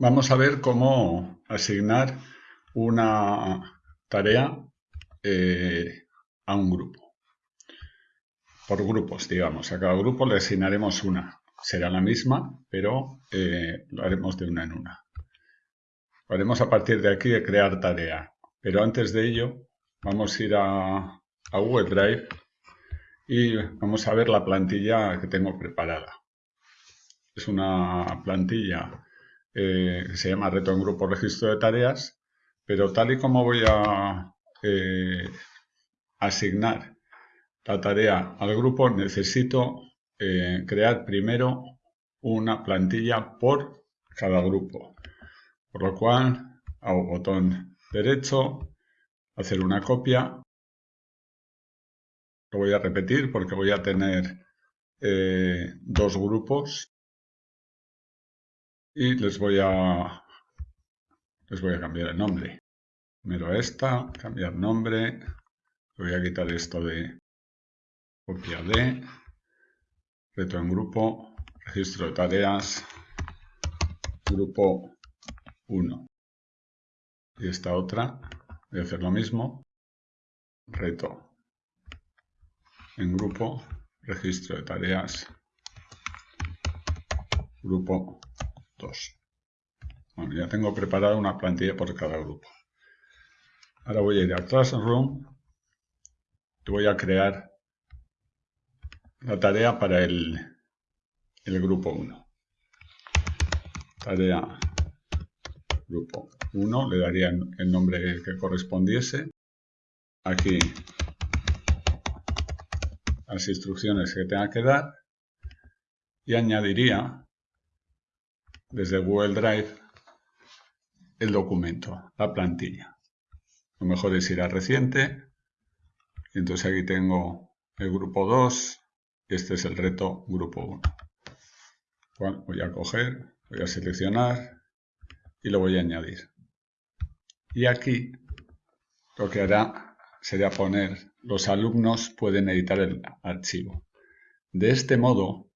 Vamos a ver cómo asignar una tarea eh, a un grupo. Por grupos, digamos. A cada grupo le asignaremos una. Será la misma, pero eh, lo haremos de una en una. Lo haremos a partir de aquí de crear tarea. Pero antes de ello, vamos a ir a, a Google Drive y vamos a ver la plantilla que tengo preparada. Es una plantilla eh, se llama Reto en Grupo Registro de Tareas, pero tal y como voy a eh, asignar la tarea al grupo, necesito eh, crear primero una plantilla por cada grupo. Por lo cual, hago botón derecho, hacer una copia. Lo voy a repetir porque voy a tener dos grupos y les voy a les voy a cambiar el nombre. Primero esta, cambiar nombre, voy a quitar esto de copia de, reto en grupo, registro de tareas, grupo 1. Y esta otra, voy a hacer lo mismo, reto. En grupo, registro de tareas, grupo bueno, ya tengo preparada una plantilla por cada grupo. Ahora voy a ir a Classroom y voy a crear la tarea para el, el grupo 1. Tarea grupo 1, le daría el nombre que correspondiese. Aquí las instrucciones que tenga que dar y añadiría desde Google Drive el documento, la plantilla. Lo mejor es ir a reciente. Entonces aquí tengo el grupo 2 y este es el reto grupo 1. Bueno, voy a coger, voy a seleccionar y lo voy a añadir. Y aquí lo que hará sería poner los alumnos pueden editar el archivo. De este modo,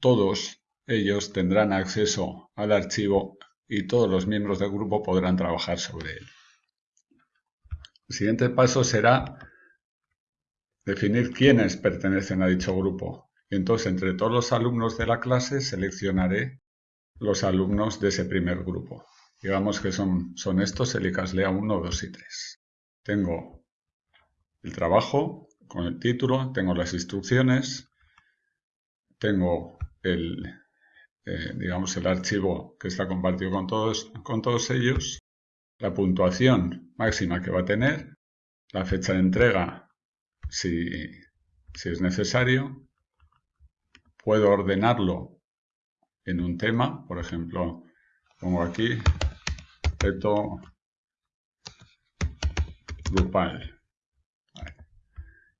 todos ellos tendrán acceso al archivo y todos los miembros del grupo podrán trabajar sobre él. El siguiente paso será definir quiénes pertenecen a dicho grupo. Entonces, entre todos los alumnos de la clase, seleccionaré los alumnos de ese primer grupo. Digamos que son, son estos, el ICASLEA 1, 2 y 3. Tengo el trabajo con el título, tengo las instrucciones, tengo el, eh, digamos, el archivo que está compartido con todos, con todos ellos, la puntuación máxima que va a tener, la fecha de entrega si, si es necesario, puedo ordenarlo en un tema, por ejemplo, pongo aquí reto grupal.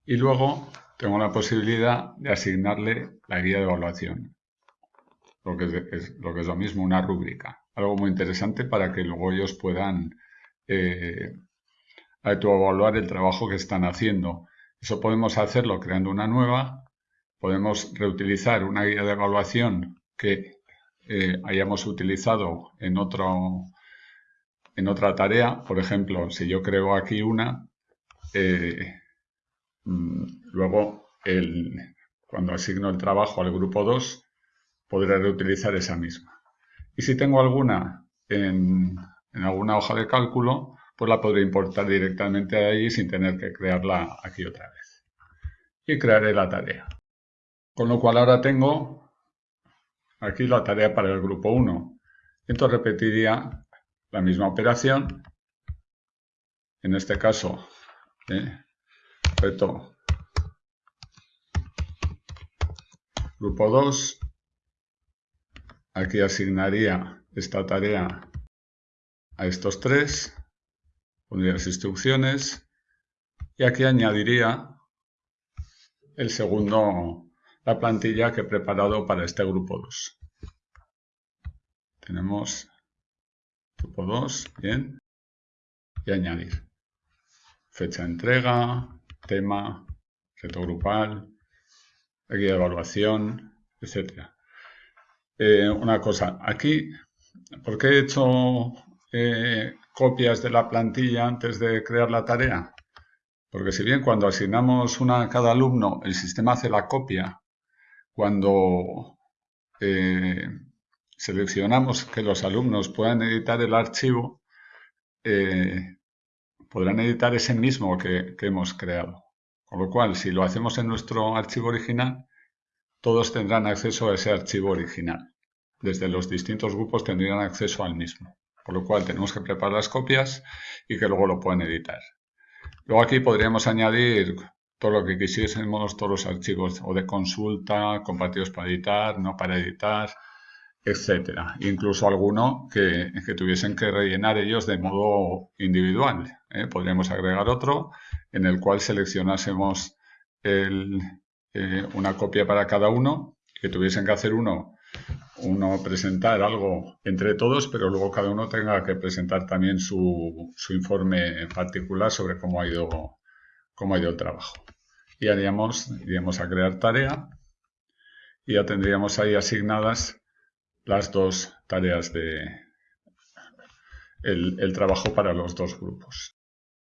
Y luego tengo la posibilidad de asignarle la guía de evaluación lo que es, lo, que es lo mismo, una rúbrica. Algo muy interesante para que luego ellos puedan eh, evaluar el trabajo que están haciendo. Eso podemos hacerlo creando una nueva, podemos reutilizar una guía de evaluación que eh, hayamos utilizado en, otro, en otra tarea. Por ejemplo, si yo creo aquí una, eh, mm, luego el, cuando asigno el trabajo al grupo 2, podré reutilizar esa misma. Y si tengo alguna en, alguna hoja de cálculo, pues la podré importar directamente de ahí sin tener que crearla aquí otra vez. Y crearé la tarea. Con lo cual ahora tengo aquí la tarea para el grupo 1. Entonces repetiría la misma operación. En este caso, ¿eh? reto grupo 2 Aquí asignaría esta tarea a estos tres, pondría las instrucciones y aquí añadiría el segundo, la plantilla que he preparado para este grupo 2. Tenemos grupo 2, bien, y añadir. Fecha de entrega, tema, reto grupal, guía de evaluación, etcétera. Eh, una cosa, aquí ¿por qué he hecho eh, copias de la plantilla antes de crear la tarea? Porque si bien cuando asignamos una a cada alumno, el sistema hace la copia, cuando eh, seleccionamos que los alumnos puedan editar el archivo, podrán editar ese mismo que, hemos creado. Con lo cual, si lo hacemos en nuestro archivo original, todos tendrán acceso a ese archivo original. Desde los distintos grupos tendrían acceso al mismo. Por lo cual tenemos que preparar las copias y que luego lo puedan editar. Luego aquí podríamos añadir todo lo que quisiésemos, todos los archivos o de consulta, compartidos para editar, no para editar, etcétera. Incluso alguno que, tuviesen que rellenar ellos de modo individual. ¿eh? Podríamos agregar otro en el cual seleccionásemos eh, una copia para cada uno, que tuviesen que hacer uno, uno presentar algo entre todos, pero luego cada uno tenga que presentar también su, su informe particular sobre cómo ha ido cómo ha ido el trabajo. Y haríamos, iríamos a crear tarea y ya tendríamos ahí asignadas las dos tareas de el trabajo para los dos grupos.